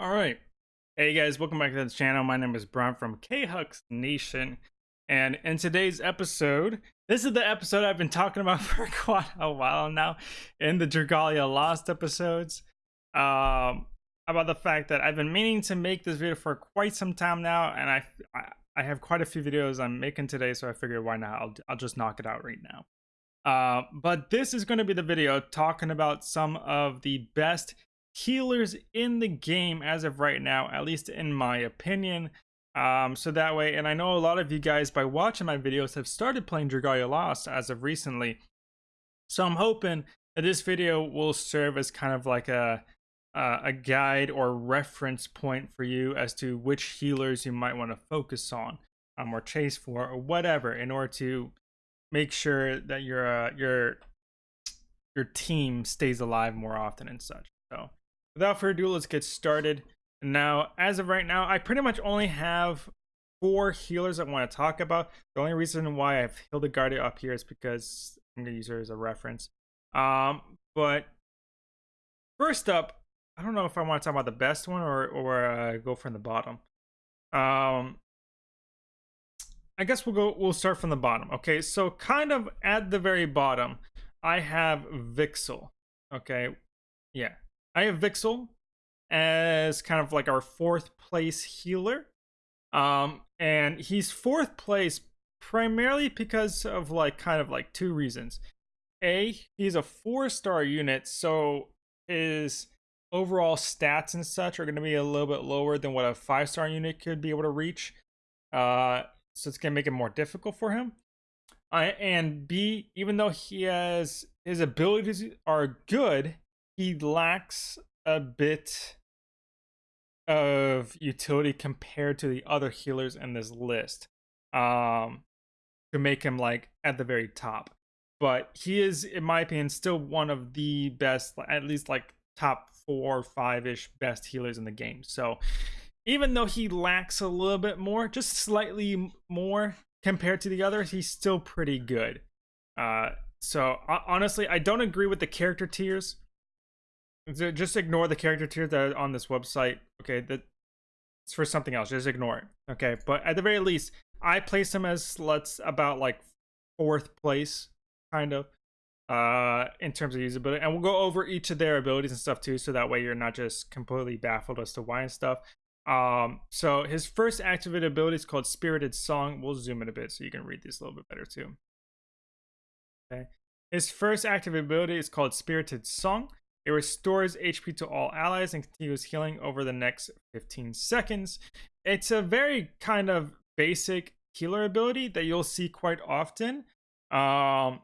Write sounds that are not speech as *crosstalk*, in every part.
All right. Hey guys, welcome back to the channel. My name is Brian from K-Hux Nation. And in today's episode, this is the episode I've been talking about *laughs* for quite a while now in the Dragalia Lost episodes. Um, about the fact that I've been meaning to make this video for quite some time now, and I, I, have quite a few videos I'm making today, so I figured why not? I'll, I'll just knock it out right now. Uh, but this is going to be the video talking about some of the best healers in the game as of right now, at least in my opinion. Um, so that way, and I know a lot of you guys by watching my videos have started playing Dragalia Lost as of recently. So I'm hoping that this video will serve as kind of like a uh, a guide or reference point for you as to which healers you might want to focus on um, or chase for or whatever in order to make sure that your uh, your your team stays alive more often and such. So without further ado, let's get started. Now, as of right now, I pretty much only have four healers I want to talk about. The only reason why I've Hildegarde up here is because I'm going to use her as a reference. Um, but first up, I don't know if I want to talk about the best one or, or uh, go from the bottom. Um, I guess we'll go, we'll start from the bottom. Okay, so kind of at the very bottom, I have Vixel. Okay, yeah, I have Vixel as kind of like our fourth place healer. Um, and he's fourth place primarily because of like kind of like two reasons. A, he's a four star unit, so his overall stats and such are going to be a little bit lower than what a five star unit could be able to reach. Uh, so it's going to make it more difficult for him. Uh, and B, even though he has his abilities are good, he lacks a bit of utility compared to the other healers in this list um to make him like at the very top. But he is in my opinion still one of the best at least like top four five ish best healers in the game. So even though he lacks a little bit more just slightly more compared to the others he's still pretty good. Uh so honestly i don't agree with the character tiers just ignore the character tier that on this website. Okay, that it's for something else. Just ignore it. Okay, but at the very least, I place him as let's about like fourth place, kind of, uh, in terms of usability. And we'll go over each of their abilities and stuff too, so that way you're not just completely baffled as to why and stuff. Um, so his first activated ability is called Spirited Song. We'll zoom in a bit so you can read this a little bit better too. Okay. His first active ability is called Spirited Song. It restores HP to all allies and continues healing over the next 15 seconds. It's a very kind of basic healer ability that you'll see quite often. Um,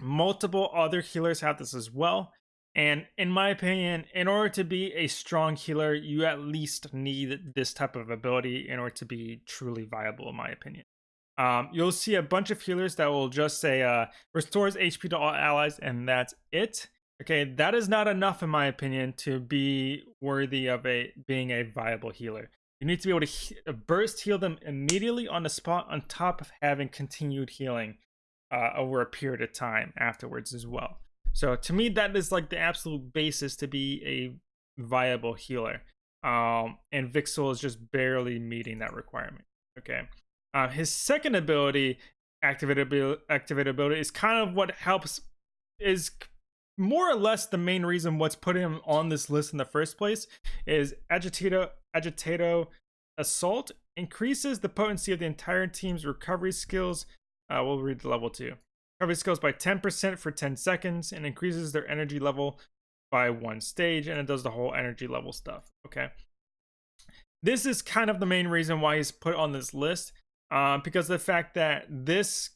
multiple other healers have this as well. And in my opinion, in order to be a strong healer, you at least need this type of ability in order to be truly viable, in my opinion. Um, you'll see a bunch of healers that will just say uh, restores HP to all allies, and that's it. Okay, that is not enough in my opinion to be worthy of a being a viable healer. You need to be able to he uh, burst heal them immediately on the spot on top of having continued healing uh, over a period of time afterwards as well. So to me, that is like the absolute basis to be a viable healer. Um, and Vixel is just barely meeting that requirement. Okay. Uh, his second ability, activated, activated ability, is kind of what helps is more or less the main reason what's putting him on this list in the first place is agitato agitato assault increases the potency of the entire team's recovery skills. Uh, we'll read the level two. Recovery skills by 10% for 10 seconds and increases their energy level by one stage and it does the whole energy level stuff okay? This is kind of the main reason why he's put on this list uh, because the fact that this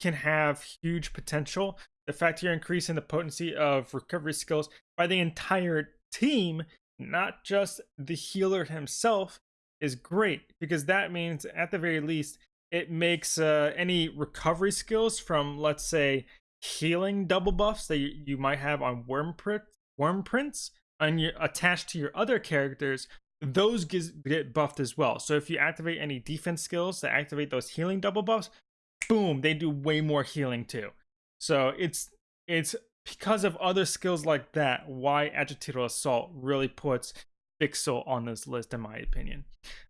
can have huge potential the fact you're increasing the potency of recovery skills by the entire team, not just the healer himself, is great because that means at the very least it makes uh, any recovery skills from let's say healing double buffs that you, you might have on Wyrmprint, Wyrmprints and you attached to your other characters those get buffed as well. So if you activate any defense skills that activate those healing double buffs boom they do way more healing too so it's it's because of other skills like that why agitato assault really puts Vixel on this list, in my opinion.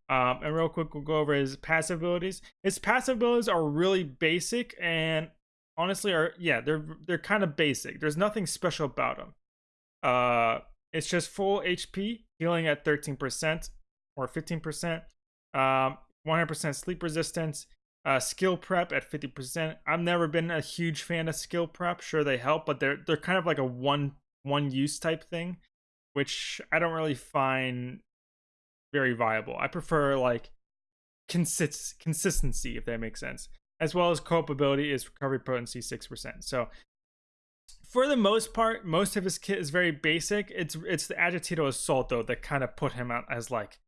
Um, and real quick, we'll go over his passive abilities. His passive abilities are really basic, and honestly, are yeah, they're they're kind of basic. There's nothing special about them. Uh, it's just full HP, healing at 13% or 15%, um, 100% sleep resistance, uh, skill prep at 50%. I've never been a huge fan of skill prep. Sure, they help, but they're they're kind of like a one one use type thing, which I don't really find very viable. I prefer like consist consistency, if that makes sense. As well as cope ability is recovery potency 6%. So for the most part, most of his kit is very basic. It's it's the agitato Assault though that kind of put him out as like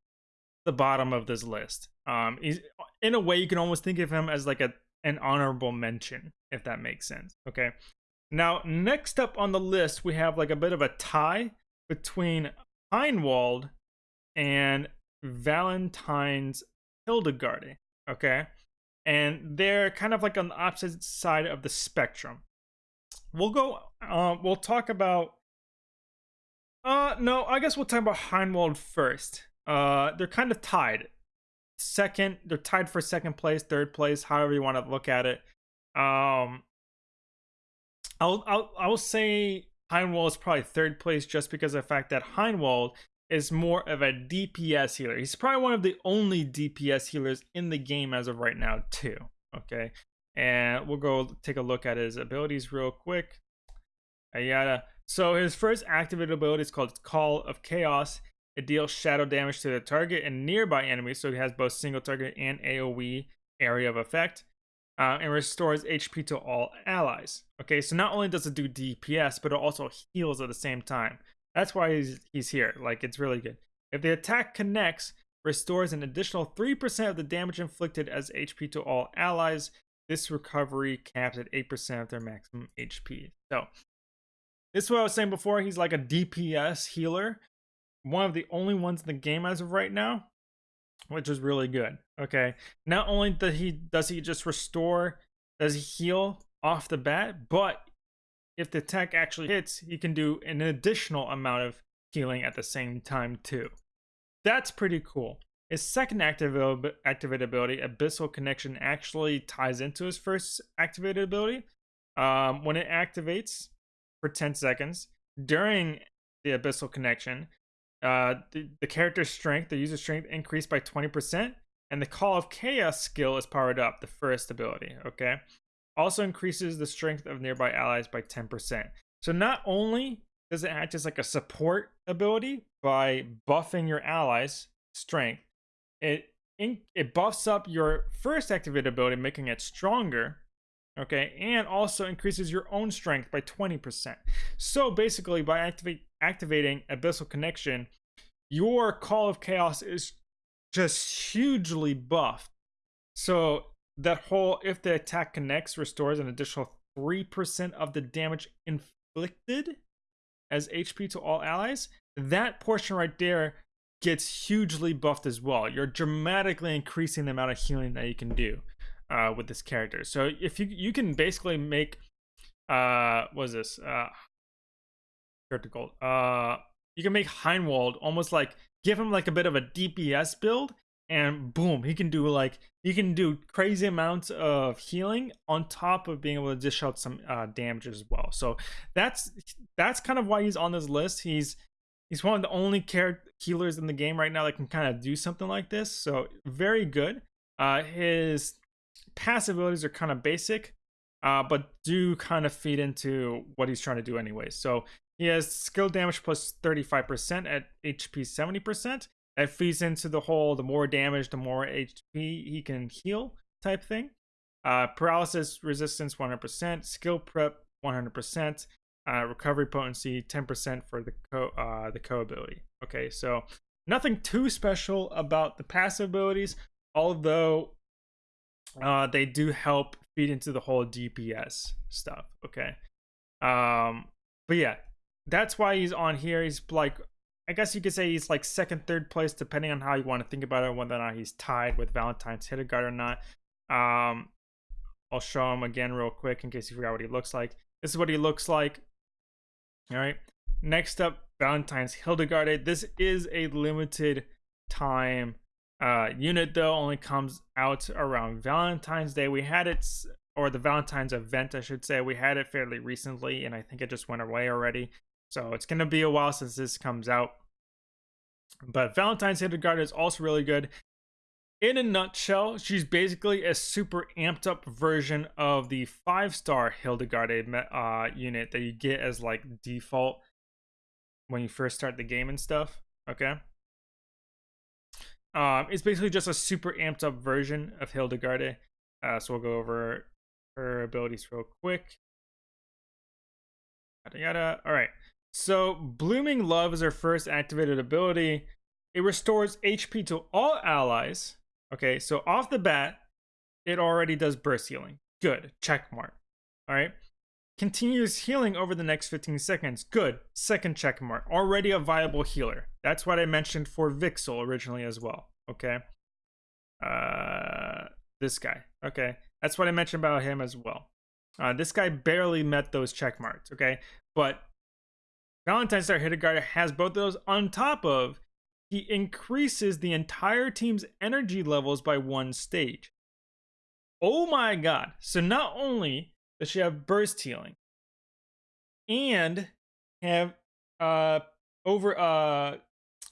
the bottom of this list. Um, he's in a way you can almost think of him as like a an honorable mention, if that makes sense. Okay. Now, next up on the list, we have like a bit of a tie between Heinwald and Valentine's Hildegarde. Okay. And they're kind of like on the opposite side of the spectrum we'll go. Uh, we'll talk about. Uh, no, I guess we'll talk about Heinwald first. Uh, they're kind of tied. Second, they're tied for second place, third place, however you want to look at it. Um, I'll I'll I'll say Heinwald is probably third place just because of the fact that Heinwald is more of a DPS healer. He's probably one of the only DPS healers in the game as of right now, too. Okay, and we'll go take a look at his abilities real quick. Ayada. So his first activated ability is called Call of Chaos. It deals shadow damage to the target and nearby enemies, so it has both single target and AoE area of effect. Uh, and restores HP to all allies. Okay, so not only does it do DPS, but it also heals at the same time. That's why he's, he's here. Like, it's really good. If the attack connects, restores an additional 3% of the damage inflicted as HP to all allies this recovery caps at 8% of their maximum HP. So, this is what I was saying before. He's like a DPS healer. One of the only ones in the game as of right now, which is really good. Okay. Not only does he does he just restore, does he heal off the bat, but if the tech actually hits, he can do an additional amount of healing at the same time too. That's pretty cool. His second active activated ability, Abyssal Connection, actually ties into his first activated ability. Um, when it activates for 10 seconds during the Abyssal Connection, uh, the, the character's strength, the user strength, increased by 20%, and the Call of Chaos skill is powered up, the first ability, okay? Also increases the strength of nearby allies by 10%. So not only does it act as like a support ability by buffing your allies' strength, it it buffs up your first activated ability, making it stronger. Okay, and also increases your own strength by 20%. So basically, by activate, activating Abyssal Connection, your Call of Chaos is just hugely buffed. So that whole if the attack connects restores an additional 3% of the damage inflicted as HP to all allies. That portion right there gets hugely buffed as well. You're dramatically increasing the amount of healing that you can do uh, with this character. So if you you can basically make uh what is this uh critical uh you can make Heinwald almost like give him like a bit of a DPS build and boom he can do like he can do crazy amounts of healing on top of being able to dish out some uh, damage as well so that's that's kind of why he's on this list he's he's one of the only care healers in the game right now that can kind of do something like this. So very good. Uh, his passive abilities are kind of basic, uh, but do kind of feed into what he's trying to do anyway. So he has skill damage plus 35% at HP 70%. That feeds into the whole the more damage, the more HP he can heal type thing. Uh, paralysis resistance 100%, skill prep 100%, uh, recovery potency 10% for the co uh, the co ability. Okay, so nothing too special about the passive abilities, although uh, they do help feed into the whole DPS stuff. Okay, um, but yeah, that's why he's on here. He's like, I guess you could say he's like second, third place, depending on how you want to think about it, whether or not he's tied with Valentine's Hildegarde or not. Um, I'll show him again real quick in case you forgot what he looks like. This is what he looks like all right. Next up, Valentine's Hildegarde. This is a limited time uh, unit, though, only comes out around Valentine's Day. We had it, or the Valentine's event, I should say. We had it fairly recently, and I think it just went away already. So it's going to be a while since this comes out. But Valentine's Hildegarde is also really good. In a nutshell, she's basically a super amped up version of the five star Hildegarde uh, unit that you get as like default when you first start the game and stuff. Okay. Um, it's basically just a super amped up version of Hildegarde. Uh, so we'll go over her abilities real quick. Yada yada. All right. So Blooming Love is her first activated ability. It restores HP to all allies. Okay, so off the bat, it already does burst healing. Good. Check mark. All right. Continuous healing over the next 15 seconds. Good. Second check mark. Already a viable healer. That's what I mentioned for Vixel originally as well. Okay. Uh, this guy. Okay. That's what I mentioned about him as well. Uh, this guy barely met those check marks. Okay. But Valentine's Star Hildegarde has both of those on top of he increases the entire team's energy levels by one stage. Oh my god. So not only does she have burst healing and have uh over uh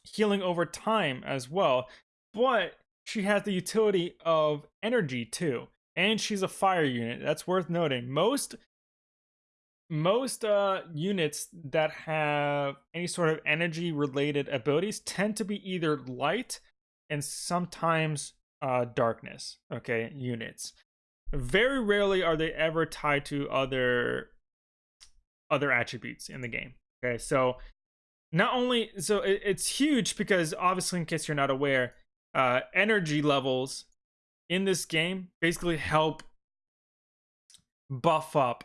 healing over time as well but she has the utility of energy too and she's a fire unit that's worth noting most most uh units that have any sort of energy related abilities tend to be either light and sometimes uh darkness okay units very rarely are they ever tied to other other attributes in the game. Okay, so not only so it, it's huge because obviously, in case you're not aware, uh, energy levels in this game basically help buff up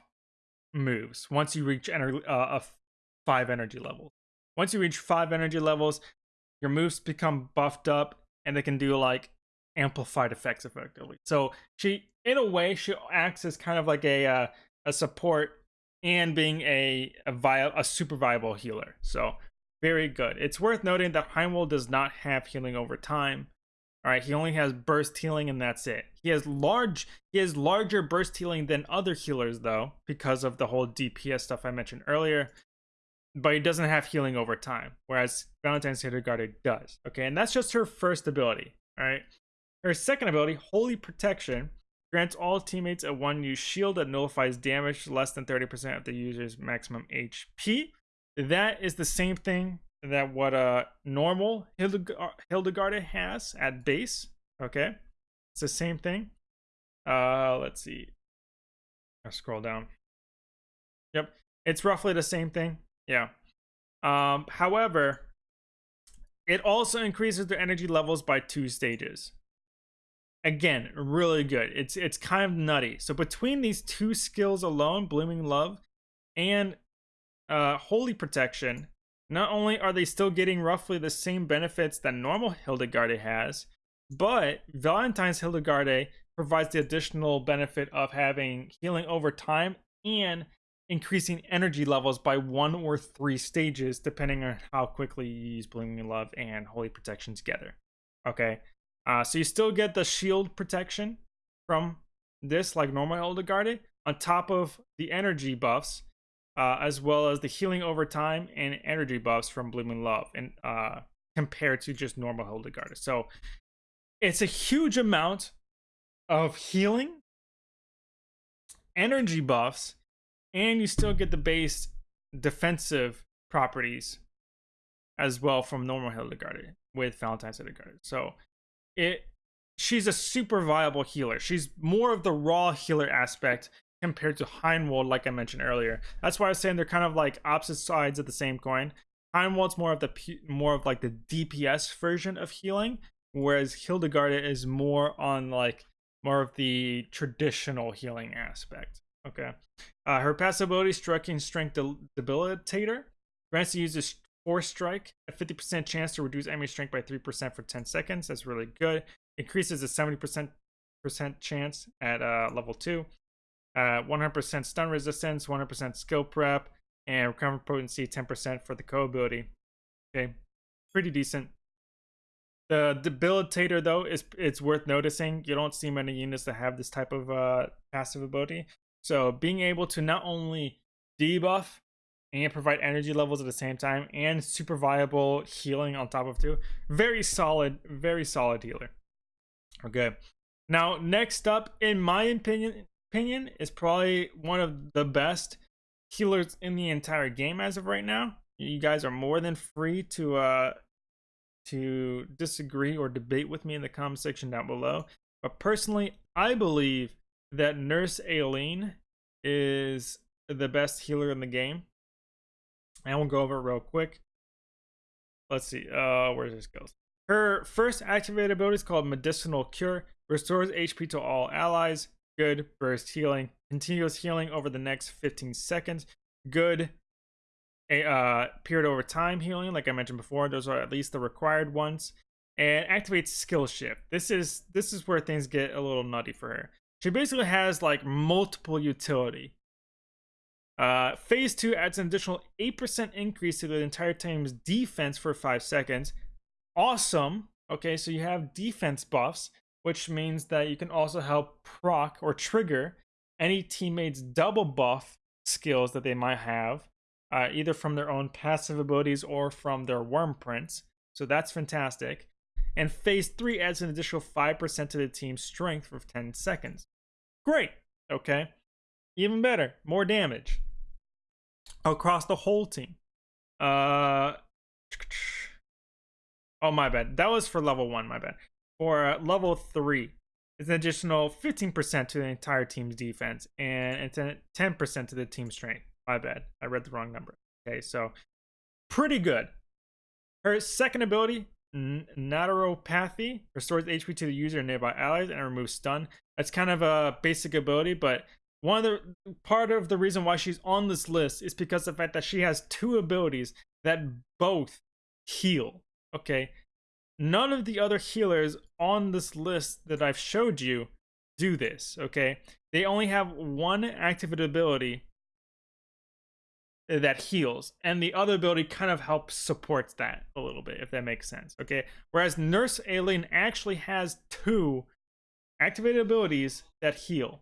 moves once you reach ener- uh, a five energy levels. Once you reach five energy levels, your moves become buffed up and they can do like amplified effects effectively. So she, in a way, she acts as kind of like a uh, a support and being a a, vi- a super viable healer. So very good. It's worth noting that Heinwald does not have healing over time. All right, he only has burst healing and that's it. He has large he has larger burst healing than other healers though because of the whole DPS stuff I mentioned earlier. But he doesn't have healing over time, whereas Valentine's Hildegarde does. Okay, and that's just her first ability. All right. Her second ability, Holy Protection, grants all teammates a one use shield that nullifies damage less than 30% of the user's maximum HP. That is the same thing that what a normal Hildegarde has at base. Okay, it's the same thing. Uh, let's see. I scroll down. Yep, it's roughly the same thing. Yeah. Um, however, it also increases their energy levels by two stages again really good it's it's kind of nutty so between these two skills alone blooming love and uh holy protection not only are they still getting roughly the same benefits that normal hildegarde has but valentine's hildegarde provides the additional benefit of having healing over time and increasing energy levels by one or three stages depending on how quickly you use blooming love and holy protection together. Okay uh, so you still get the shield protection from this, like normal Hildegarde, on top of the energy buffs, uh, as well as the healing over time and energy buffs from Blooming Love, and uh, compared to just normal Hildegarde. So it's a huge amount of healing, energy buffs, and you still get the base defensive properties as well from normal Hildegarde with Valentine's Hildegarde. So it she's a super viable healer. She's more of the raw healer aspect compared to Heinwald, like I mentioned earlier. That's why I was saying they're kind of like opposite sides of the same coin. Heinwald's more of the more of like the DPS version of healing, whereas Hildegarde is more on like more of the traditional healing aspect. Okay. Uh, her passive ability, Striking Strength Debilitator, grants the user Force Strike, a 50% chance to reduce enemy strength by 3% for 10 seconds. That's really good. Increases a 70% chance at uh, level 2. Uh, 100% stun resistance, 100% skill prep, and recovery potency 10% for the co ability. Okay, pretty decent. The debilitator though is it's worth noticing. You don't see many units that have this type of uh, passive ability. So being able to not only debuff and provide energy levels at the same time and super viable healing on top of two, very solid, very solid healer. Okay. Now next up, in my opinion, opinion is probably one of the best healers in the entire game as of right now. You guys are more than free to uh to disagree or debate with me in the comment section down below. But personally, I believe that Nurse Aileen is the best healer in the game. And we'll go over it real quick. Let's see. Uh, where this goes. Her first activated ability is called Medicinal Cure. Restores HP to all allies. Good burst healing. Continuous healing over the next 15 seconds. Good a uh, period over time healing, like I mentioned before. Those are at least the required ones. And activates skill shift. This is this is where things get a little nutty for her. She basically has like multiple utility. Uh, phase 2 adds an additional 8% increase to the entire team's defense for 5 seconds. Awesome. Okay, so you have defense buffs, which means that you can also help proc or trigger any teammates' double buff skills that they might have, uh, either from their own passive abilities or from their Wyrmprints. So that's fantastic. And phase 3 adds an additional 5% to the team's strength for 10 seconds. Great. Okay. Even better. More damage across the whole team. Uh, *tsk* oh, my bad. That was for level 1, my bad. For uh, level 3, it's an additional 15% to the entire team's defense and it's 10% to the team's strength. My bad. I read the wrong number. Okay, so pretty good. Her second ability, Naturopathy, restores HP to the user and nearby allies and removes stun. That's kind of a basic ability, but one of the part of the reason why she's on this list is because of the fact that she has two abilities that both heal. Okay. None of the other healers on this list that I've showed you do this, okay? They only have one activated ability that heals, and the other ability kind of helps supports that a little bit, if that makes sense, okay? Whereas Nurse Aileen actually has two activated abilities that heal,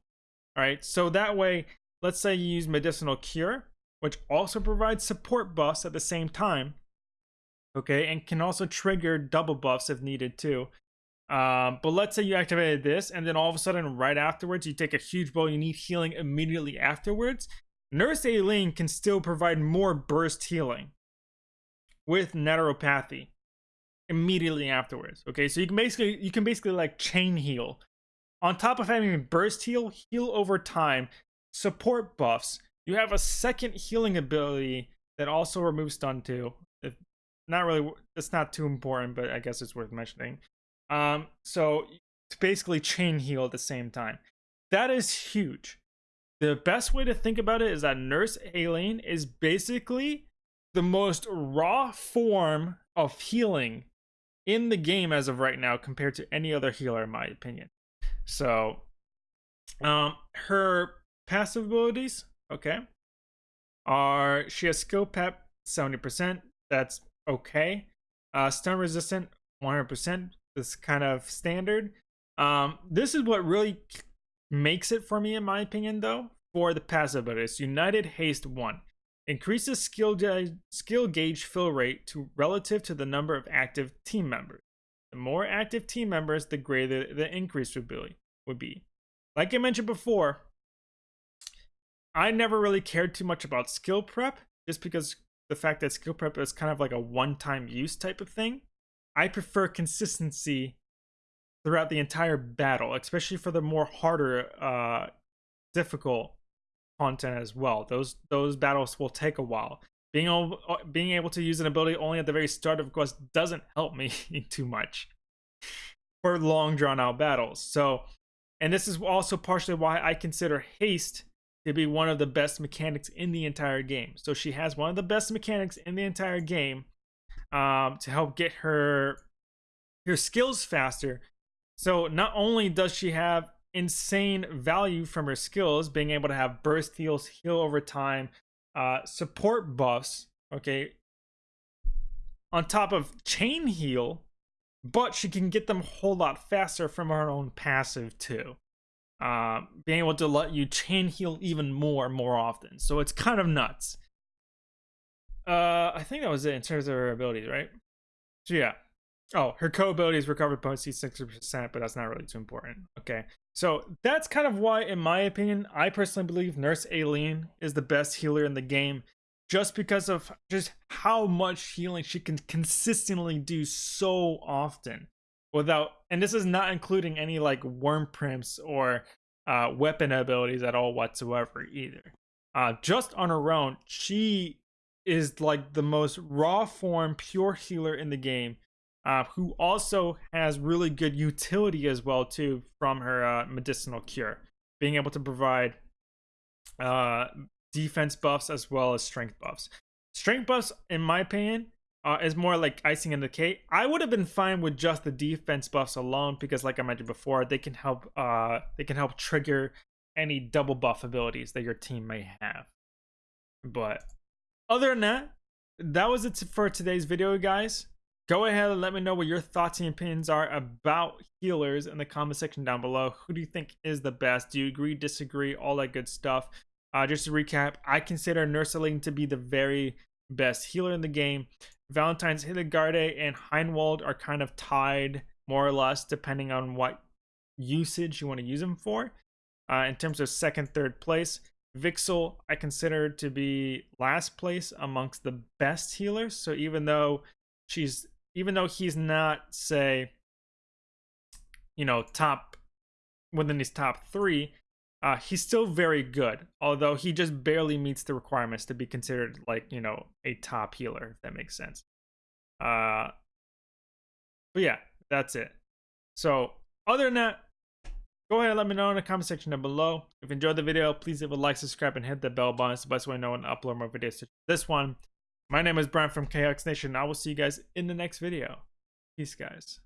all right, so that way, let's say you use Medicinal Cure, which also provides support buffs at the same time. Okay, and can also trigger double buffs if needed too. Um, but let's say you activated this, and then all of a sudden, right afterwards, you take a huge blow, you need healing immediately afterwards. Nurse Aileen can still provide more burst healing with naturopathy immediately afterwards. Okay, so you can basically you can basically like chain heal on top of having burst heal, heal over time, support buffs, you have a second healing ability that also removes stun too. Not really, it's not too important, but I guess it's worth mentioning. Um, so basically chain heal at the same time. That is huge. The best way to think about it is that Nurse Aileen is basically the most raw form of healing in the game as of right now compared to any other healer in my opinion. So, um, her passive abilities, okay, are she has skill pep 70%. That's okay. Uh, stun resistant 100%. This kind of standard. Um, this is what really makes it for me, in my opinion, though, for the passive abilities. United Haste 1 increases skill, skill gauge fill rate to relative to the number of active team members. The more active team members, the greater the increase. Would be. Like I mentioned before, I never really cared too much about skill prep, just because the fact that skill prep is kind of like a one-time use type of thing. I prefer consistency throughout the entire battle, especially for the more harder, uh, difficult content as well. Those those battles will take a while. Being able, uh, being able to use an ability only at the very start of quest doesn't help me *laughs* too much for long drawn out battles. So, and this is also partially why I consider haste to be one of the best mechanics in the entire game. So she has one of the best mechanics in the entire game um, to help get her her skills faster. So not only does she have insane value from her skills, being able to have burst heals, heal over time, uh, support buffs, okay, on top of chain heal, but she can get them a whole lot faster from her own passive too. Uh, being able to let you chain heal even more more often. So it's kind of nuts. Uh, I think that was it in terms of her abilities, right? So yeah. Oh, her co-abilities recovered potency 60%, but that's not really too important. Okay. So that's kind of why, in my opinion, I personally believe Nurse Aileen is the best healer in the game just because of just how much healing she can consistently do so often without and this is not including any like Wyrmprints or uh, weapon abilities at all whatsoever either uh, just on her own she is like the most raw form pure healer in the game uh, who also has really good utility as well too from her uh, medicinal cure being able to provide uh, defense buffs as well as strength buffs. Strength buffs, in my opinion, uh, is more like icing in the cake. I would have been fine with just the defense buffs alone because, like I mentioned before, they can help. Uh, they can help trigger any double buff abilities that your team may have. But other than that, that was it for today's video, guys. Go ahead and let me know what your thoughts and opinions are about healers in the comment section down below. Who do you think is the best? Do you agree, disagree, all that good stuff? Uh, just to recap, I consider Nurse Aileen to be the very best healer in the game. Valentine's Hildegarde and Heinwald are kind of tied more or less depending on what usage you want to use them for. Uh, in terms of second, third place, Vixel I consider to be last place amongst the best healers. So even though she's even though he's not say you know top within his top three, uh, he's still very good, although he just barely meets the requirements to be considered like you know a top healer, if that makes sense. Uh, but yeah, that's it. So other than that, go ahead and let me know in the comment section down below. If you enjoyed the video, please leave a like, subscribe, and hit the bell button. It's the best way to know when to upload more videos this one. My name is Brian from KX Nation. I will see you guys in the next video. Peace, guys.